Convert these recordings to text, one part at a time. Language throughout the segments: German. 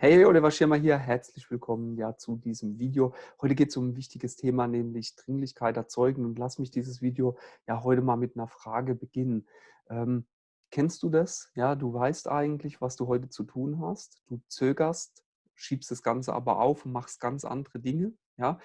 Hey, Oliver Schirmer hier. Herzlich willkommen ja, zu diesem Video. Heute geht es um ein wichtiges Thema, nämlich Dringlichkeit erzeugen. Und lass mich dieses Video ja heute mal mit einer Frage beginnen. Ähm, kennst du das? Ja, du weißt eigentlich, was du heute zu tun hast. Du zögerst, schiebst das Ganze aber auf und machst ganz andere Dinge. Ja,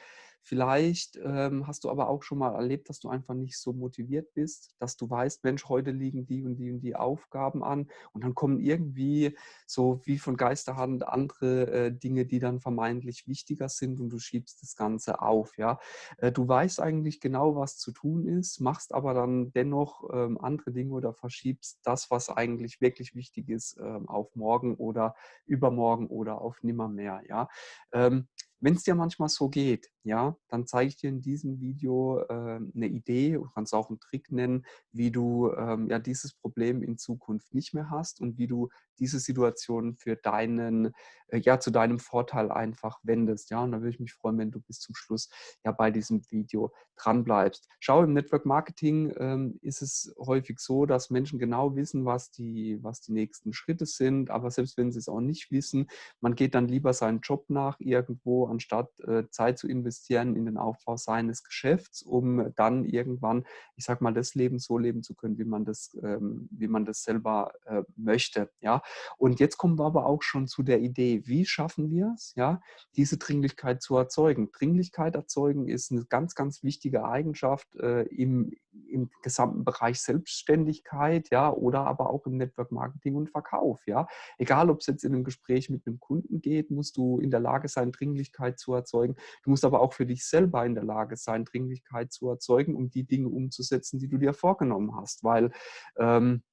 Vielleicht ähm, hast du aber auch schon mal erlebt, dass du einfach nicht so motiviert bist, dass du weißt, Mensch, heute liegen die und die und die Aufgaben an und dann kommen irgendwie so wie von Geisterhand andere äh, Dinge, die dann vermeintlich wichtiger sind und du schiebst das Ganze auf. Ja? Äh, du weißt eigentlich genau, was zu tun ist, machst aber dann dennoch ähm, andere Dinge oder verschiebst das, was eigentlich wirklich wichtig ist, ähm, auf morgen oder übermorgen oder auf nimmermehr. Ja? Ähm, wenn es dir manchmal so geht, ja, dann zeige ich dir in diesem Video äh, eine Idee, du kannst auch einen Trick nennen, wie du ähm, ja dieses Problem in Zukunft nicht mehr hast und wie du diese Situation für deinen, äh, ja, zu deinem Vorteil einfach wendest. Ja, und da würde ich mich freuen, wenn du bis zum Schluss ja bei diesem Video dran bleibst. Schau, im Network Marketing ähm, ist es häufig so, dass Menschen genau wissen, was die, was die nächsten Schritte sind, aber selbst wenn sie es auch nicht wissen, man geht dann lieber seinen Job nach irgendwo, anstatt äh, Zeit zu investieren in den Aufbau seines Geschäfts, um dann irgendwann, ich sag mal, das Leben so leben zu können, wie man das, ähm, wie man das selber äh, möchte. Ja, und jetzt kommen wir aber auch schon zu der Idee, wie schaffen wir es, ja, diese Dringlichkeit zu erzeugen. Dringlichkeit erzeugen ist eine ganz, ganz wichtige Eigenschaft äh, im, im gesamten Bereich Selbstständigkeit, ja, oder aber auch im Network Marketing und Verkauf, ja. Egal, ob es jetzt in einem Gespräch mit einem Kunden geht, musst du in der Lage sein, Dringlichkeit zu erzeugen. Du musst aber auch für dich selber in der Lage sein, Dringlichkeit zu erzeugen, um die Dinge umzusetzen, die du dir vorgenommen hast, weil ähm,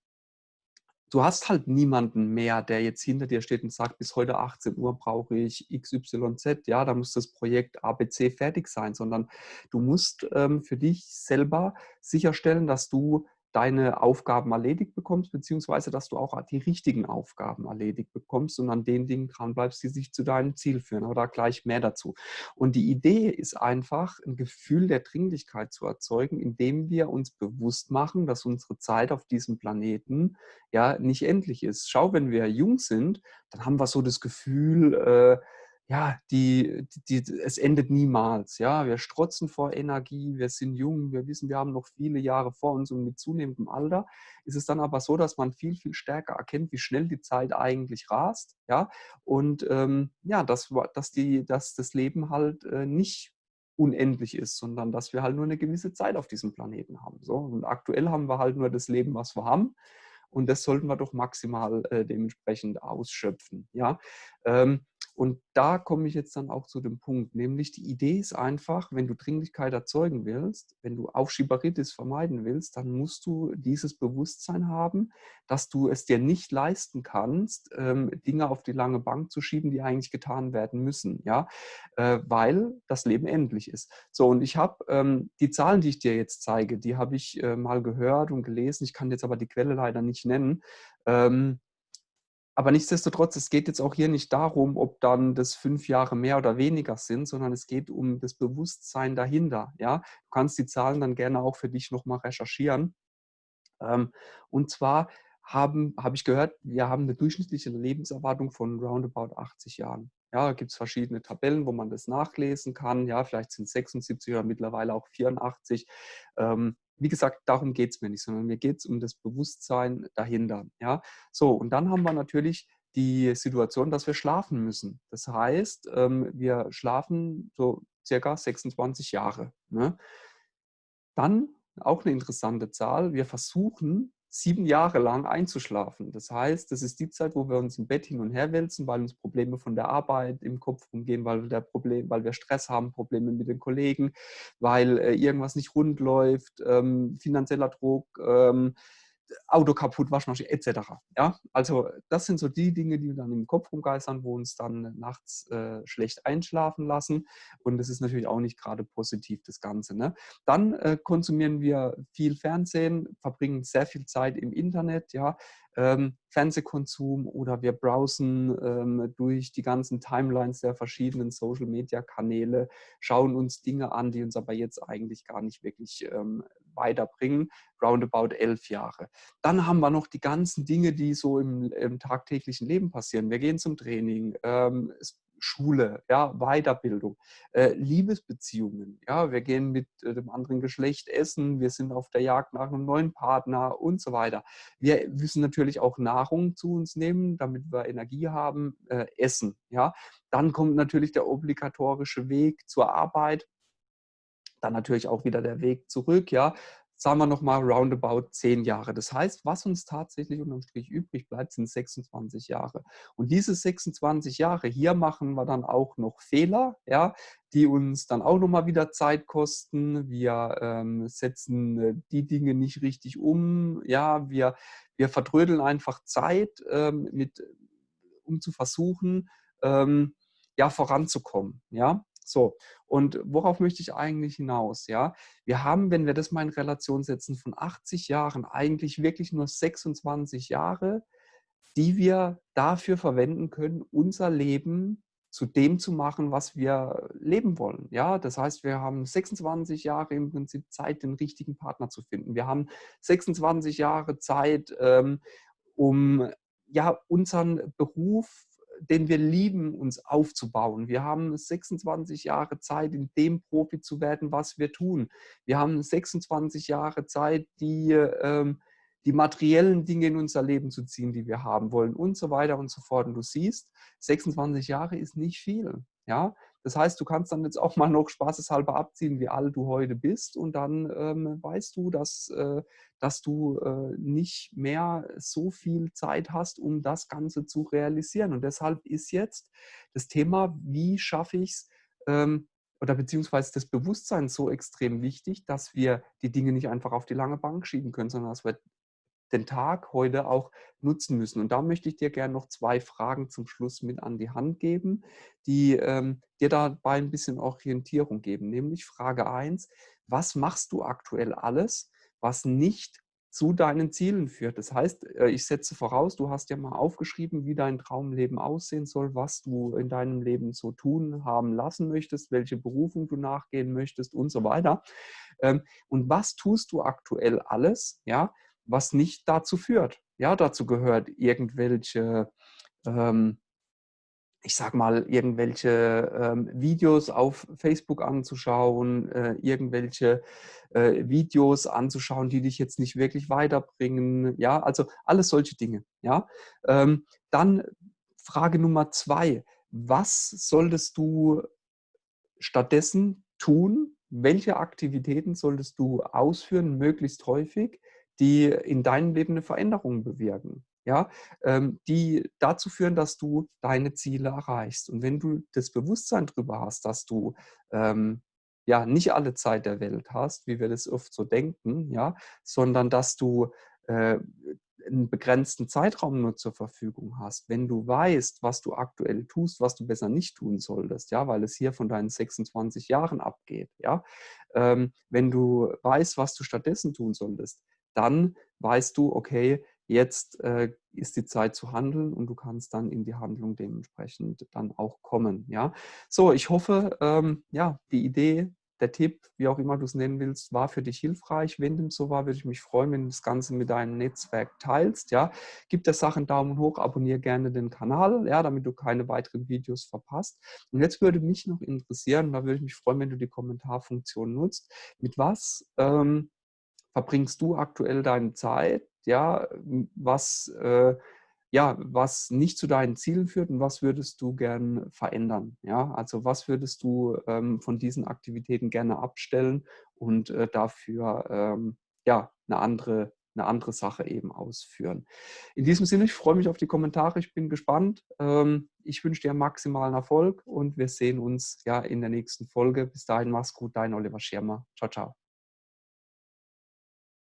du hast halt niemanden mehr, der jetzt hinter dir steht und sagt, bis heute 18 Uhr brauche ich XYZ, ja, da muss das Projekt ABC fertig sein, sondern du musst ähm, für dich selber sicherstellen, dass du deine Aufgaben erledigt bekommst, beziehungsweise dass du auch die richtigen Aufgaben erledigt bekommst und an den Dingen dranbleibst, die sich zu deinem Ziel führen. Aber da gleich mehr dazu. Und die Idee ist einfach, ein Gefühl der Dringlichkeit zu erzeugen, indem wir uns bewusst machen, dass unsere Zeit auf diesem Planeten ja nicht endlich ist. Schau, wenn wir jung sind, dann haben wir so das Gefühl, äh, ja, die, die, es endet niemals. Ja, wir strotzen vor Energie, wir sind jung, wir wissen, wir haben noch viele Jahre vor uns und mit zunehmendem Alter ist es dann aber so, dass man viel, viel stärker erkennt, wie schnell die Zeit eigentlich rast. Ja, und ähm, ja, dass, dass, die, dass das Leben halt äh, nicht unendlich ist, sondern dass wir halt nur eine gewisse Zeit auf diesem Planeten haben. So, und aktuell haben wir halt nur das Leben, was wir haben. Und das sollten wir doch maximal äh, dementsprechend ausschöpfen. Ja, ähm, und da komme ich jetzt dann auch zu dem Punkt, nämlich die Idee ist einfach, wenn du Dringlichkeit erzeugen willst, wenn du Aufschieberitis vermeiden willst, dann musst du dieses Bewusstsein haben, dass du es dir nicht leisten kannst, ähm, Dinge auf die lange Bank zu schieben, die eigentlich getan werden müssen, ja, äh, weil das Leben endlich ist. So, und ich habe ähm, die Zahlen, die ich dir jetzt zeige, die habe ich äh, mal gehört und gelesen, ich kann jetzt aber die Quelle leider nicht nennen, ähm, aber nichtsdestotrotz, es geht jetzt auch hier nicht darum, ob dann das fünf Jahre mehr oder weniger sind, sondern es geht um das Bewusstsein dahinter. Ja? Du kannst die Zahlen dann gerne auch für dich nochmal recherchieren. Ähm, und zwar habe ich gehört, wir haben eine durchschnittliche Lebenserwartung von roundabout 80 Jahren. Ja, gibt es verschiedene Tabellen, wo man das nachlesen kann. Ja, vielleicht sind es 76 oder mittlerweile auch 84 wie gesagt, darum geht es mir nicht, sondern mir geht es um das Bewusstsein dahinter. Ja? So, und dann haben wir natürlich die Situation, dass wir schlafen müssen. Das heißt, ähm, wir schlafen so circa 26 Jahre. Ne? Dann auch eine interessante Zahl, wir versuchen sieben Jahre lang einzuschlafen. Das heißt, das ist die Zeit, wo wir uns im Bett hin und her wälzen, weil uns Probleme von der Arbeit im Kopf umgehen, weil, der Problem, weil wir Stress haben, Probleme mit den Kollegen, weil äh, irgendwas nicht rund läuft, ähm, finanzieller Druck, ähm, Auto kaputt, Waschmaschine etc. Ja, also das sind so die Dinge, die dann im Kopf rumgeistern, wo uns dann nachts äh, schlecht einschlafen lassen. Und das ist natürlich auch nicht gerade positiv, das Ganze. Ne? Dann äh, konsumieren wir viel Fernsehen, verbringen sehr viel Zeit im Internet, ja, ähm, Fernsehkonsum oder wir browsen ähm, durch die ganzen Timelines der verschiedenen Social-Media-Kanäle, schauen uns Dinge an, die uns aber jetzt eigentlich gar nicht wirklich ähm, weiterbringen, roundabout elf Jahre. Dann haben wir noch die ganzen Dinge, die so im, im tagtäglichen Leben passieren. Wir gehen zum Training, ähm, Schule, ja, Weiterbildung, äh, Liebesbeziehungen. Ja, wir gehen mit äh, dem anderen Geschlecht essen, wir sind auf der Jagd nach einem neuen Partner und so weiter. Wir müssen natürlich auch Nahrung zu uns nehmen, damit wir Energie haben, äh, essen. Ja, dann kommt natürlich der obligatorische Weg zur Arbeit. Dann natürlich auch wieder der Weg zurück, ja sagen wir nochmal roundabout zehn Jahre. Das heißt, was uns tatsächlich unterm Strich übrig bleibt, sind 26 Jahre. Und diese 26 Jahre, hier machen wir dann auch noch Fehler, ja, die uns dann auch nochmal wieder Zeit kosten. Wir ähm, setzen äh, die Dinge nicht richtig um. Ja, wir, wir vertrödeln einfach Zeit, ähm, mit, um zu versuchen, ähm, ja, voranzukommen. Ja, so, und worauf möchte ich eigentlich hinaus? Ja, wir haben, wenn wir das mal in Relation setzen, von 80 Jahren eigentlich wirklich nur 26 Jahre, die wir dafür verwenden können, unser Leben zu dem zu machen, was wir leben wollen. Ja, das heißt, wir haben 26 Jahre im Prinzip Zeit, den richtigen Partner zu finden. Wir haben 26 Jahre Zeit, ähm, um ja unseren Beruf den wir lieben, uns aufzubauen. Wir haben 26 Jahre Zeit, in dem Profi zu werden, was wir tun. Wir haben 26 Jahre Zeit, die, ähm, die materiellen Dinge in unser Leben zu ziehen, die wir haben wollen und so weiter und so fort. Und du siehst, 26 Jahre ist nicht viel. Ja, das heißt, du kannst dann jetzt auch mal noch spaßeshalber abziehen, wie alt du heute bist und dann ähm, weißt du, dass, äh, dass du äh, nicht mehr so viel Zeit hast, um das Ganze zu realisieren. Und deshalb ist jetzt das Thema, wie schaffe ich es, ähm, oder beziehungsweise das Bewusstsein so extrem wichtig, dass wir die Dinge nicht einfach auf die lange Bank schieben können, sondern dass wir den Tag heute auch nutzen müssen. Und da möchte ich dir gerne noch zwei Fragen zum Schluss mit an die Hand geben, die ähm, dir dabei ein bisschen Orientierung geben. Nämlich Frage 1, was machst du aktuell alles, was nicht zu deinen Zielen führt. Das heißt, äh, ich setze voraus, du hast ja mal aufgeschrieben, wie dein Traumleben aussehen soll, was du in deinem Leben so tun haben lassen möchtest, welche Berufung du nachgehen möchtest und so weiter. Ähm, und was tust du aktuell alles, ja, was nicht dazu führt. Ja, dazu gehört irgendwelche, ähm, ich sag mal, irgendwelche ähm, Videos auf Facebook anzuschauen, äh, irgendwelche äh, Videos anzuschauen, die dich jetzt nicht wirklich weiterbringen. Ja, also alles solche Dinge. Ja, ähm, dann Frage Nummer zwei. Was solltest du stattdessen tun? Welche Aktivitäten solltest du ausführen, möglichst häufig, die in deinem Leben eine Veränderung bewirken, ja, ähm, die dazu führen, dass du deine Ziele erreichst. Und wenn du das Bewusstsein darüber hast, dass du ähm, ja nicht alle Zeit der Welt hast, wie wir das oft so denken, ja, sondern dass du äh, einen begrenzten Zeitraum nur zur Verfügung hast, wenn du weißt, was du aktuell tust, was du besser nicht tun solltest, ja, weil es hier von deinen 26 Jahren abgeht, ja, ähm, wenn du weißt, was du stattdessen tun solltest, dann weißt du, okay, jetzt äh, ist die Zeit zu handeln und du kannst dann in die Handlung dementsprechend dann auch kommen. Ja, so ich hoffe, ähm, ja, die Idee, der Tipp, wie auch immer du es nennen willst, war für dich hilfreich. Wenn dem so war, würde ich mich freuen, wenn du das Ganze mit deinem Netzwerk teilst. Ja, gib der Sache einen Daumen hoch, abonniere gerne den Kanal, ja, damit du keine weiteren Videos verpasst. Und jetzt würde mich noch interessieren, da würde ich mich freuen, wenn du die Kommentarfunktion nutzt. Mit was ähm, verbringst du aktuell deine Zeit, ja, was, äh, ja, was nicht zu deinen Zielen führt und was würdest du gern verändern, ja, also was würdest du ähm, von diesen Aktivitäten gerne abstellen und äh, dafür, ähm, ja, eine andere eine andere Sache eben ausführen. In diesem Sinne, ich freue mich auf die Kommentare, ich bin gespannt. Ähm, ich wünsche dir maximalen Erfolg und wir sehen uns ja in der nächsten Folge. Bis dahin, mach's gut, dein Oliver Schirmer. Ciao, ciao.